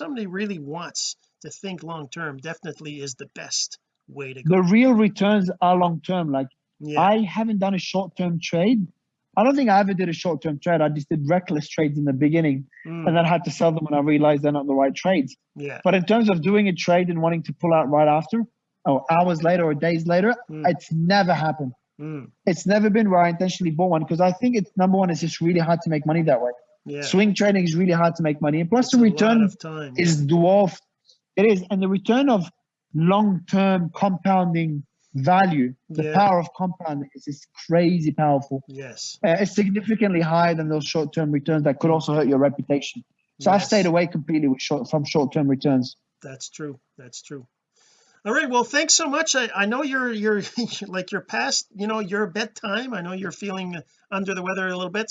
somebody really wants to think long term definitely is the best way to go. The real returns are long term like yeah. I haven't done a short term trade. I don't think I ever did a short term trade. I just did reckless trades in the beginning Mm, and then had to sell them when I realized they're not the right trades. Yeah. But in terms of doing a trade and wanting to pull out right after or hours later or days later Mm. it's never happened. Mm, it's never been where I intentionally bought one because I think it's number one it's just really hard to make money that way yeah. Swing trading is really hard to make money. And plus It's the return time is dwarfed. It is, and the return of long-term compounding value, the Yeah. power of compounding is just crazy powerful. yes. Uh, it's significantly higher than those short-term returns that could also hurt your reputation. So I've stayed away completely with short from short-term returns. that's true. That's true. All right. Well thanks so much. I I know you're you're like you're past you know your bedtime. I know you're feeling under the weather a little bit